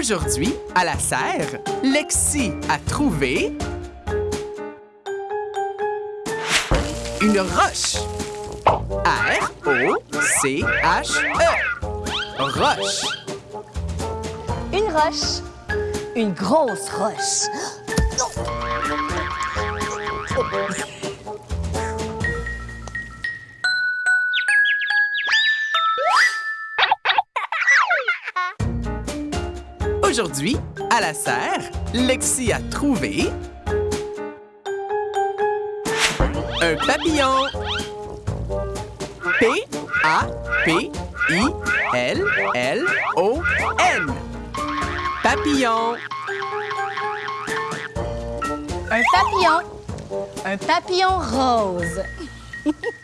Aujourd'hui, à la serre, Lexi a trouvé une roche. R-O-C-H-E. Roche. Une roche. Une grosse roche. Aujourd'hui, à la serre, Lexi a trouvé un papillon. P-A-P-I-L-L-O-N. Papillon. Un papillon. Un papillon rose.